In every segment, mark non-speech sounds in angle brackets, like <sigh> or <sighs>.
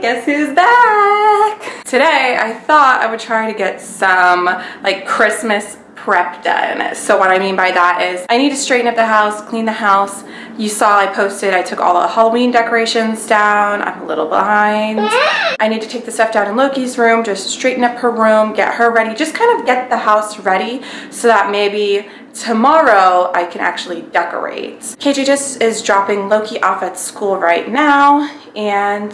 Guess who's back? Today, I thought I would try to get some like Christmas prep done. So what I mean by that is I need to straighten up the house, clean the house. You saw I posted, I took all the Halloween decorations down. I'm a little behind. I need to take the stuff down in Loki's room, just straighten up her room, get her ready, just kind of get the house ready so that maybe tomorrow I can actually decorate. KJ just is dropping Loki off at school right now and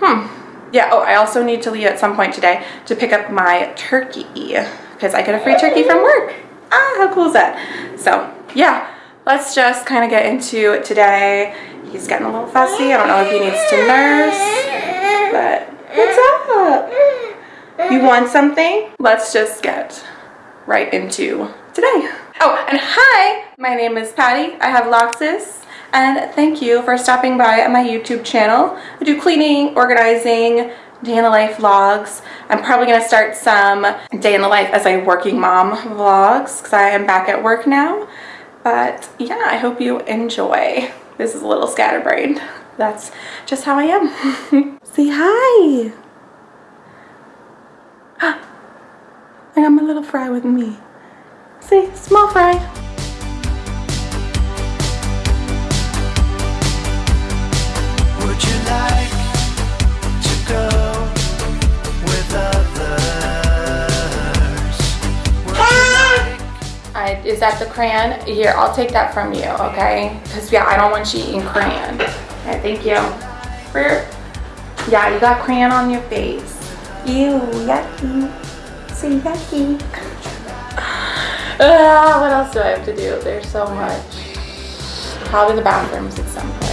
hmm. Yeah, oh, I also need to leave at some point today to pick up my turkey because I get a free turkey from work. Ah, how cool is that? So yeah, let's just kind of get into it today. He's getting a little fussy. I don't know if he needs to nurse, but what's up? You want something? Let's just get right into today. Oh, and hi, my name is Patty. I have Loxus and thank you for stopping by my YouTube channel. I do cleaning, organizing, day in the life vlogs. I'm probably going to start some day in the life as a working mom vlogs because I am back at work now. But yeah, I hope you enjoy. This is a little scatterbrained. That's just how I am. <laughs> Say hi. <gasps> I got my little fry with me. Say, small fry. Is that the crayon? Here, I'll take that from you, okay? Because, yeah, I don't want you eating crayon. Okay, thank you. Yeah, you got crayon on your face. Ew, yucky. So yucky. Uh, <sighs> what else do I have to do? There's so much. Probably the bathrooms at some point.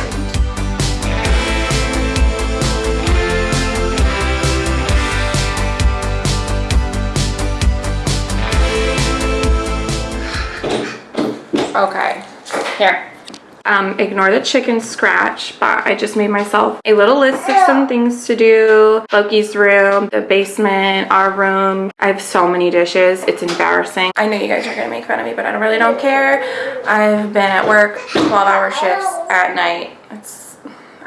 Okay, here. Um, ignore the chicken scratch, but I just made myself a little list of some things to do. Loki's room, the basement, our room. I have so many dishes. It's embarrassing. I know you guys are gonna make fun of me, but I really don't care. I've been at work 12 hour shifts at night. It's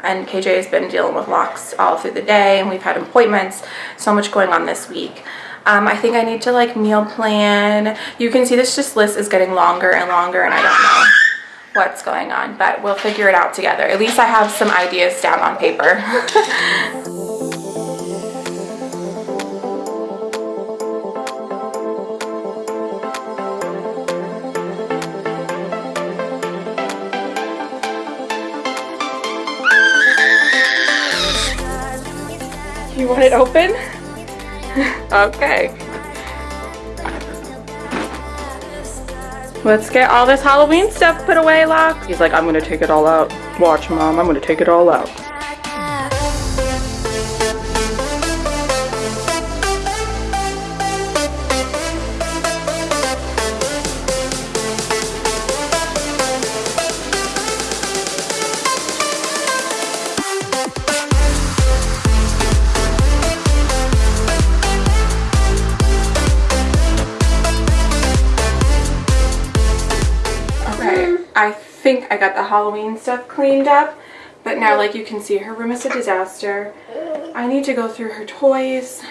and KJ has been dealing with locks all through the day and we've had appointments. So much going on this week. Um, I think I need to like meal plan. You can see this just list is getting longer and longer and I don't know what's going on, but we'll figure it out together. At least I have some ideas down on paper. <laughs> you want it open? <laughs> okay. Let's get all this Halloween stuff put away, Lock. He's like, I'm gonna take it all out. Watch, Mom, I'm gonna take it all out. Think I got the Halloween stuff cleaned up. But now, like you can see, her room is a disaster. I need to go through her toys.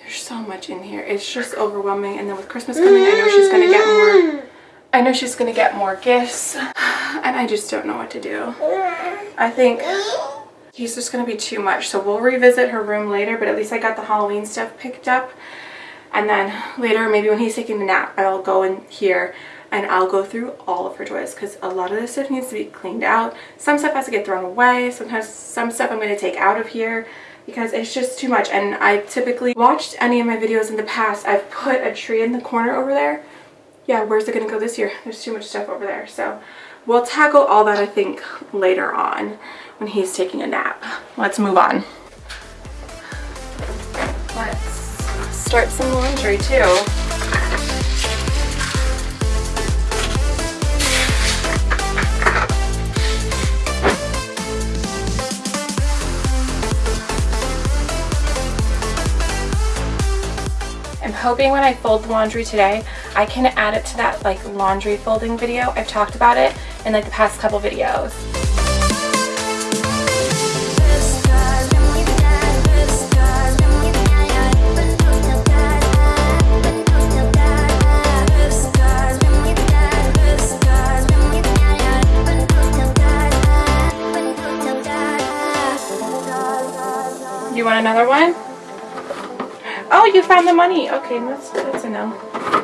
There's so much in here. It's just overwhelming. And then with Christmas coming, I know she's going to get more... I know she's going to get more gifts. <sighs> And I just don't know what to do. I think he's just going to be too much. So we'll revisit her room later. But at least I got the Halloween stuff picked up. And then later, maybe when he's taking a nap, I'll go in here and I'll go through all of her toys because a lot of this stuff needs to be cleaned out. Some stuff has to get thrown away. Sometimes some stuff I'm going to take out of here because it's just too much. And I typically watched any of my videos in the past. I've put a tree in the corner over there. Yeah, where's it going to go this year? There's too much stuff over there. So we'll tackle all that I think later on when he's taking a nap. Let's move on. Let's start some laundry too. hoping when I fold the laundry today, I can add it to that like laundry folding video. I've talked about it in like the past couple videos. You want another one? Oh, you found the money. Okay, that's good to.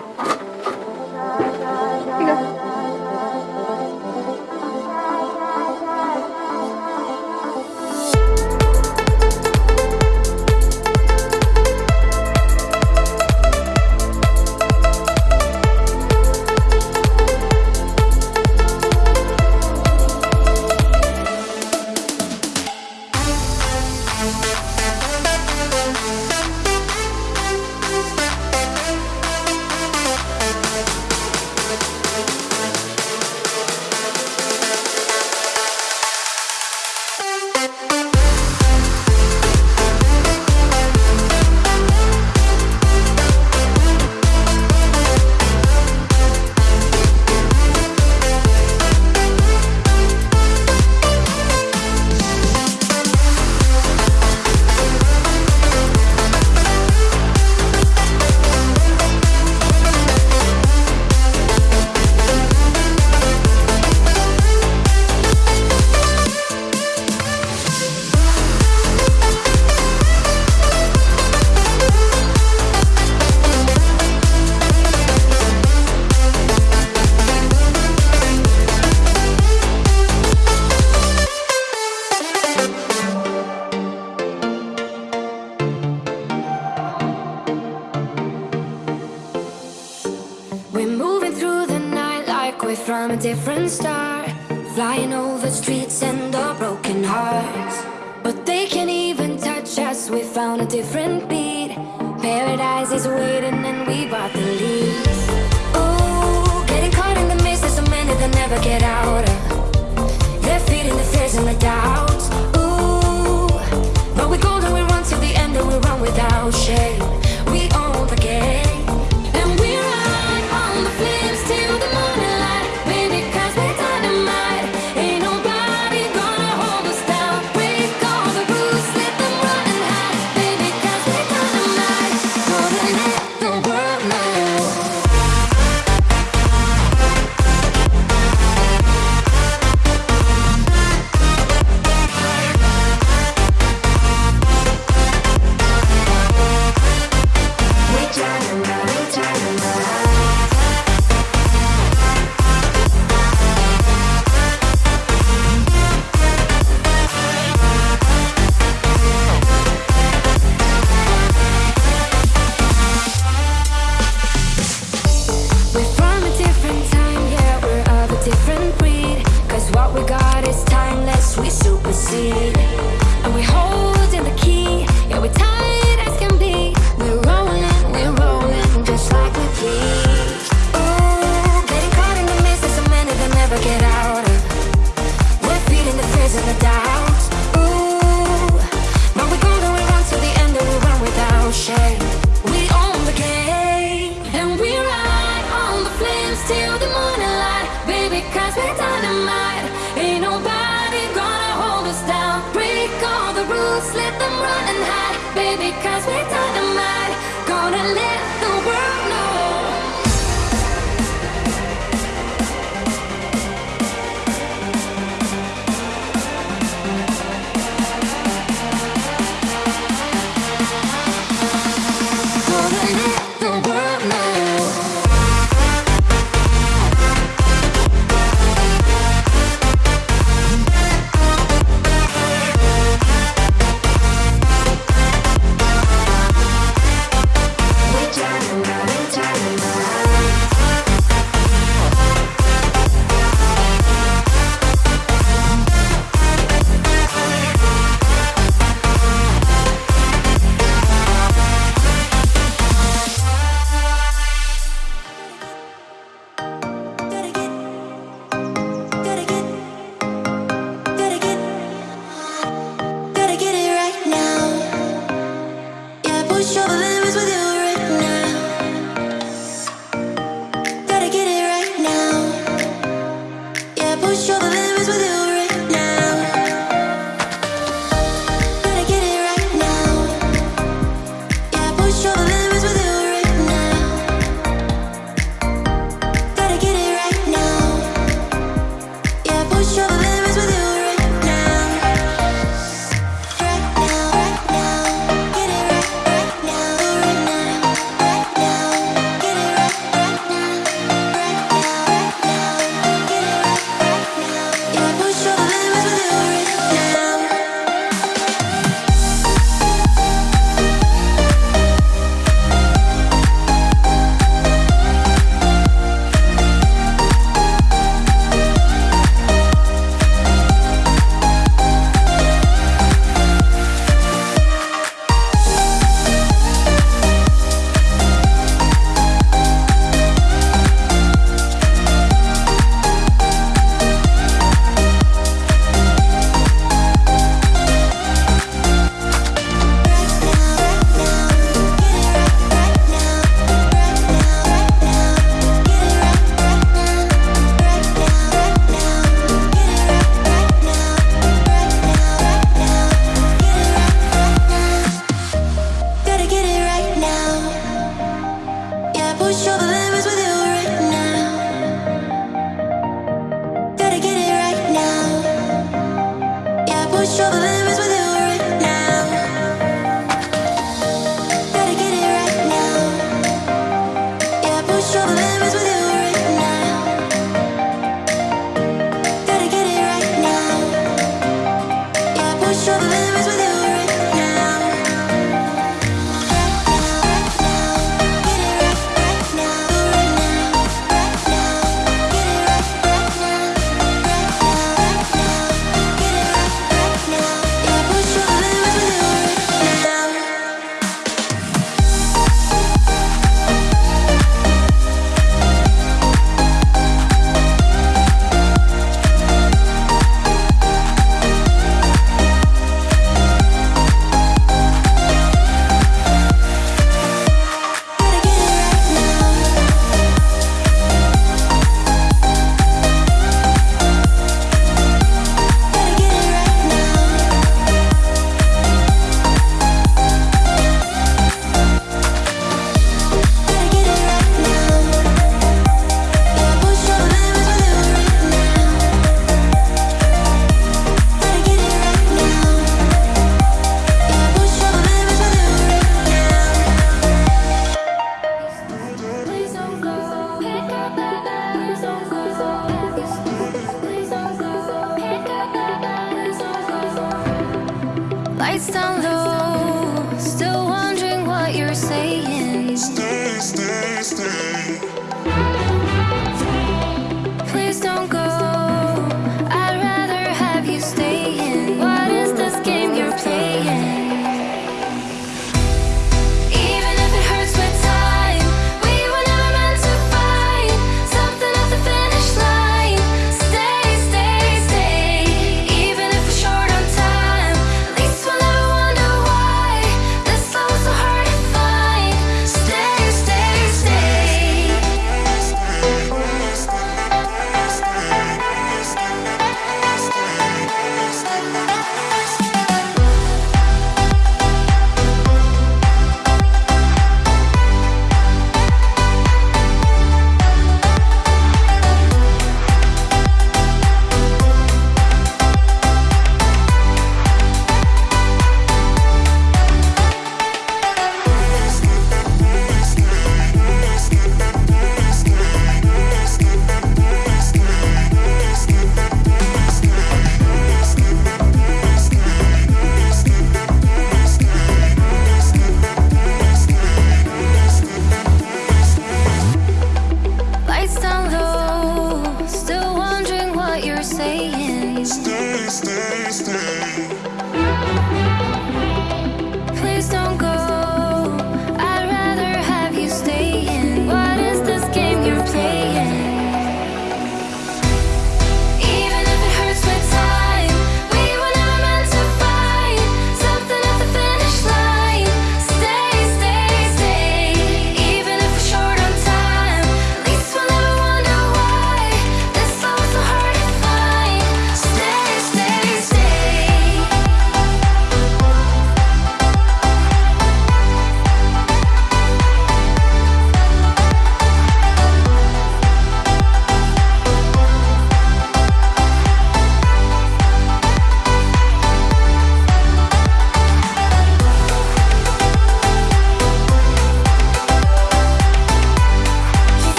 and our broken hearts. But they can't even touch us, we found a different beat. Paradise is waiting and we bought the lead Ooh, getting caught in the mist, there's so many that never get out of. They're feeding the fears and the doubts. Ooh, but we're golden, we run to the end and we run without shame see.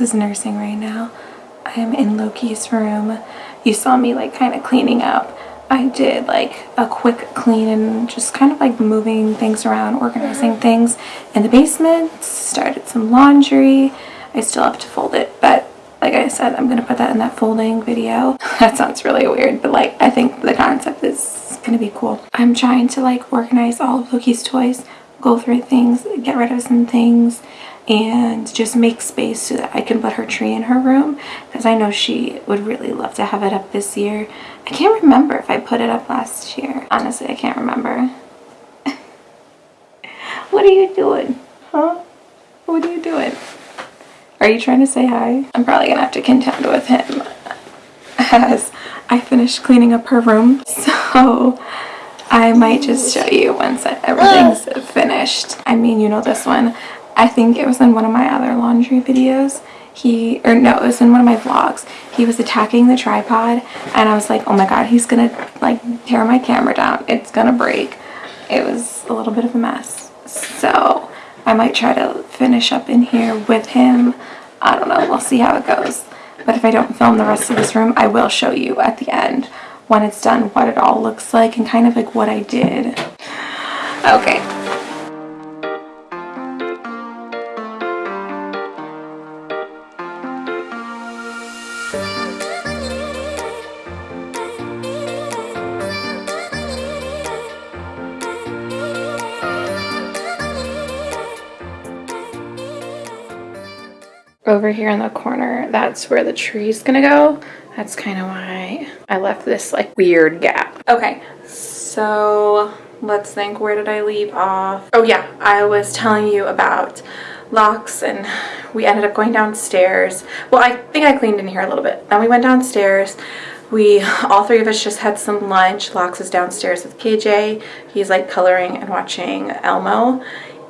Is nursing right now. I am in Loki's room. You saw me like kind of cleaning up. I did like a quick clean and just kind of like moving things around, organizing mm-hmm. things in the basement, started some laundry. I still have to fold it, but like I said, I'm gonna put that in that folding video. <laughs> That sounds really weird, but like I think the concept is gonna be cool. I'm trying to like organize all of Loki's toys, go through things, get rid of some things, and just make space so that I can put her tree in her room because I know she would really love to have it up this year. I can't remember if I put it up last year. Honestly, I can't remember. <laughs> what are you doing? Huh? What are you doing? Are you trying to say hi? I'm probably gonna have to contend with him <laughs> as I finish cleaning up her room. <laughs> So I might just show you once everything's <gasps> finished. I mean, you know this one. I think it was in one of my other laundry videos. He, or no, it was in one of my vlogs. He was attacking the tripod and I was like, oh my god, he's gonna like tear my camera down. It's gonna break. It was a little bit of a mess. So I might try to finish up in here with him. I don't know, we'll see how it goes. But if I don't film the rest of this room, I will show you at the end when it's done what it all looks like and kind of like what I did. Okay. Over here in the corner that's where the tree's gonna go. That's kind of why I left this like weird gap. Okay so let's think where did I leave off? Oh yeah I was telling you about locks and we ended up going downstairs. Well I think I cleaned in here a little bit. Then we went downstairs. We all three of us just had some lunch. Locks is downstairs with KJ he's like coloring and watching Elmo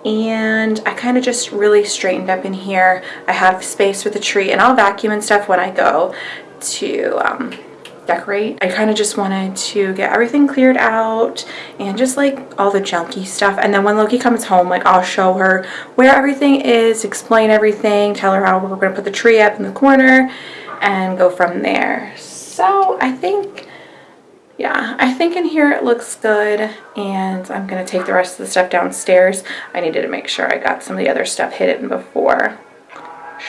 and I kind of just really straightened up in here. I have space for the tree and I'll vacuum and stuff when I go to um, decorate. I kind of just wanted to get everything cleared out and just like all the junky stuff and then when Loki comes home like I'll show her where everything is, explain everything, tell her how we're going to put the tree up in the corner and go from there. So I think yeah, I think in here it looks good and I'm going to take the rest of the stuff downstairs. I needed to make sure I got some of the other stuff hidden before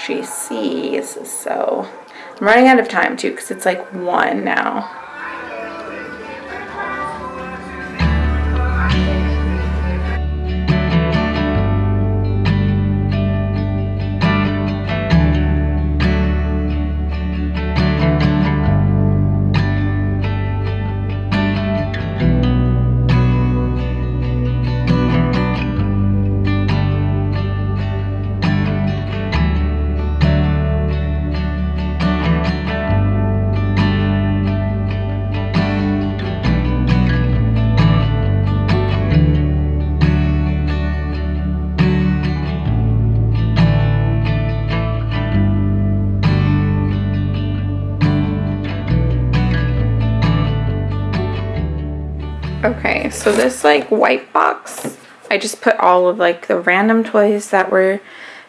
she sees. So I'm running out of time too because it's like 1 now. So this like white box, I just put all of like the random toys that we're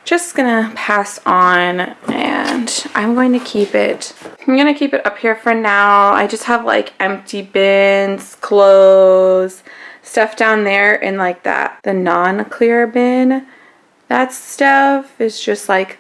just gonna pass on and I'm going to keep it. I'm gonna keep it up here for now. I just have like empty bins, clothes, stuff down there in like that, the non-clear bin. That stuff is just like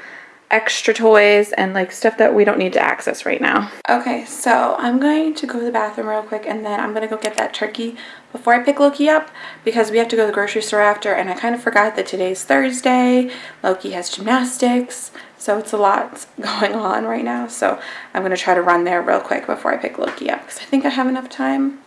extra toys and like stuff that we don't need to access right now. Okay, so I'm going to go to the bathroom real quick and then I'm to go get that turkey before I pick Loki up because we have to go to the grocery store after and I kind of forgot that today's Thursday. Loki has gymnastics, so it's a lot <laughs> going on right now. So I'm going to try to run there real quick before I pick Loki up because I think I have enough time.